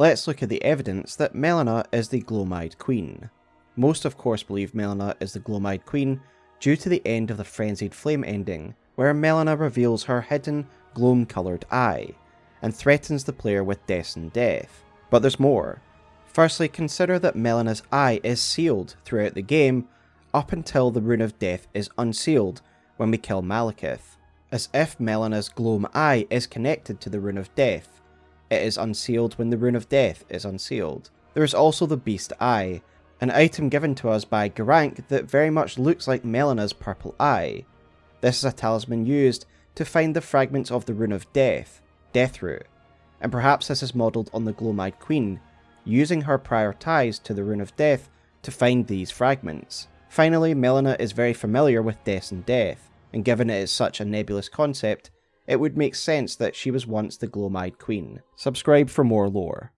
let's look at the evidence that Melina is the Gloameyed Queen. Most of course believe Melina is the Gloameyed Queen due to the end of the Frenzied Flame ending, where Melina reveals her hidden gloam coloured eye, and threatens the player with Destined Death. But there's more. Firstly, consider that Melina's eye is sealed throughout the game, up until the Rune of Death is unsealed when we kill Maliketh, as if Melina's Gloam Eye is connected to the Rune of Death. It is unsealed when the Rune of Death is unsealed. There is also the Beast Eye, an item given to us by Gurranq that very much looks like Melina's purple eye. This is a talisman used to find the fragments of the Rune of Death, Deathroot, and perhaps this is modelled on the Gloam-Eyed Queen, using her prior ties to the Rune of Death to find these fragments. Finally, Melina is very familiar with Destined Death, and given it is such a nebulous concept, it would make sense that she was once the Gloam-Eyed Queen. Subscribe for more lore.